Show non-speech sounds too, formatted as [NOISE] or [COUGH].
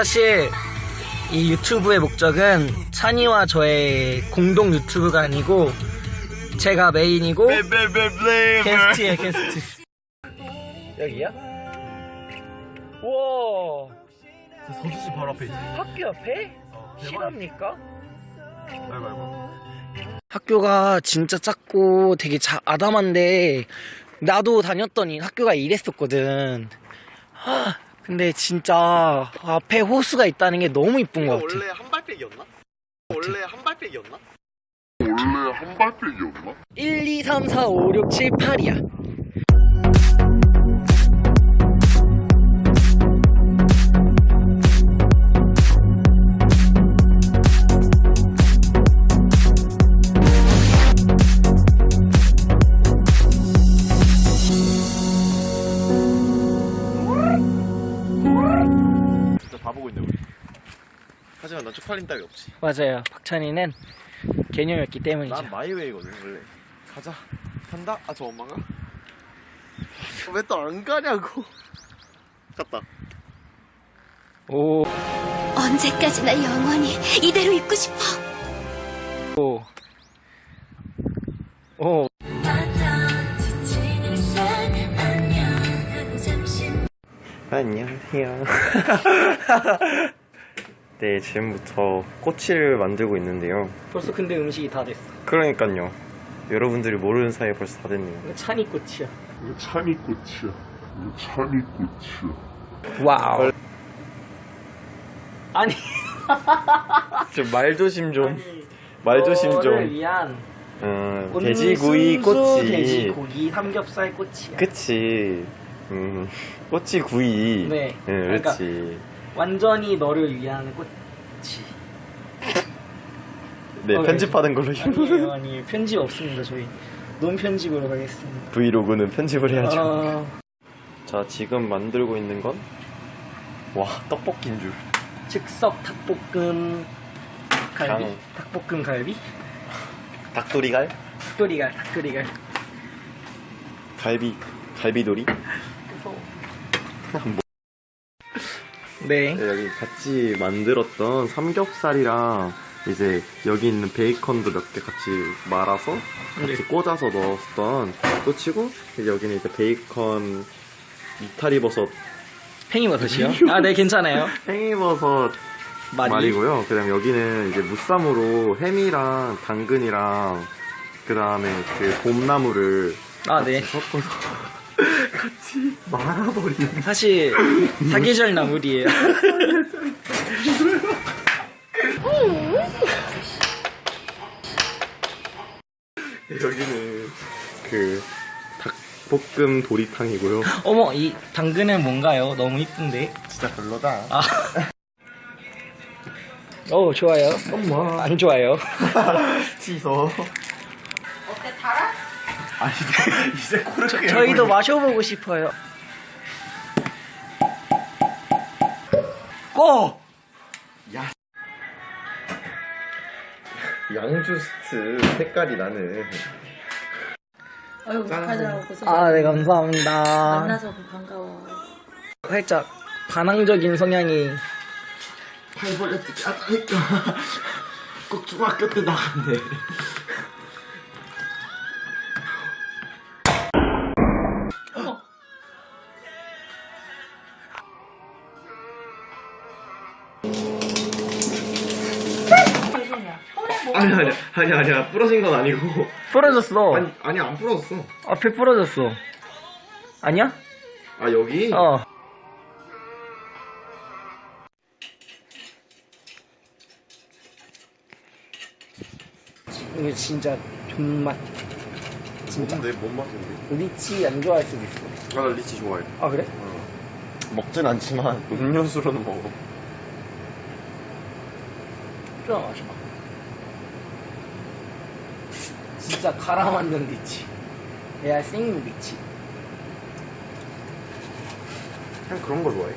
사실 이 유튜브의 목적은 찬이와 저의 공동 유튜브가 아니고 제가 메인이고 게스트예요 게스트 여기야? 우와 서주시 바로 앞에 있지. 학교 옆에? 어, 실합니까? 학교가 진짜 작고 되게 자, 아담한데 나도 다녔더니 학교가 이랬었거든 하, 근데 진짜 앞에 호수가 있다는 게 너무 이쁜 것 같아 원래 한 발빼기였나? 원래 한 발빼기였나? 1, 2, 3, 4, 5, 6, 7, 8이야 보고 있네 우리. 하지만 난 쪽팔림 따위 없지. 맞아요 박찬희는 개념이 없기 때문이죠 난 마이웨이거든 원래. 가자. 간다. 아 저 엄마가? 왜 또 안 가냐고. [LAUGHS] 갔다. 오, 언제까지나 영원히 이대로 있고 싶어. 오, 오. 안녕하세요. [LAUGHS] 네, 지금부터 꼬치를 만들고 있는데요. 벌써 근데 음식이 다 됐어 그러니까요. 여러분들이 모르는 사이에 벌써 다 됐네요. 찬이 꽃이야 이거 찬이꽃이야. 이거 찬이꽃이야. wow 아니 [LAUGHS] 좀 말조심 좀. 말조심 좀. 위한 어, 돼지구이 꼬치. 돼지고기 삼겹살 꼬치야 그치. 음, 꼬치 구이. 네. 응, 그러니까 그렇지. 완전히 너를 위한 꼬치 네, 어, 편집하는 걸로. 아니에요 아니 편집 없습니다 저희 논 편집으로 가겠습니다 브이로그는 편집을 해야죠. 어, 자, 지금 만들고 있는 건? 와, 떡볶이인 줄. 즉석 닭볶음 갈비 장. 닭볶음 갈비 닭도리갈? 닭도리갈 닭도리갈 갈비, 갈비도리? 네. 네, 여기 같이 만들었던 삼겹살이랑 이제 여기 있는 베이컨도 몇 개 같이 말아서 같이 네. 꽂아서 넣었던 꼬치고 여기는 이제 베이컨 이탈리버섯. 팽이버섯이요? 아 네 괜찮아요. [LAUGHS] 팽이버섯 말이? 말이고요. 그 다음 여기는 이제 무쌈으로 햄이랑 당근이랑 그다음에 그 봄나무를 아네. 섞어서 같이 말아버리는 사실 사계절 나물이에요 여기는 그 닭볶음 도리탕이고요. 어머 이 당근은 뭔가요? 너무 이쁜데 진짜 별로다. 아. 어 좋아요 엄마 안 좋아요 [LAUGHS] 씻어. 아니 이제 코르크 저희도 마셔보고 싶어요. 고! 양주스트 색깔이 나는. 아유 축하드라고 고생 아 네 감사합니다. 만나서 반가워. 살짝 반항적인 성향이 팔벌레 뜯기 하다니까. [LAUGHS] 꼭 중학교 때 나간대. 아니 아니 아니 아니야 부러진 건 아니고. 부러졌어. 아니 아니 안 부러졌어. 앞에 부러졌어. 아니야? 아 여기? 어. 이거 진짜 존맛. 진짜 뭔데 뭔 맛인데 리치 안 좋아할 수도 있어. 아 나 리치 좋아해. 아 그래? 먹진 않지만 [LAUGHS] 음료수로는 먹어. 좀 마셔봐 진짜 갈아 만든 리치 야생 리치 그냥 그런 거 좋아해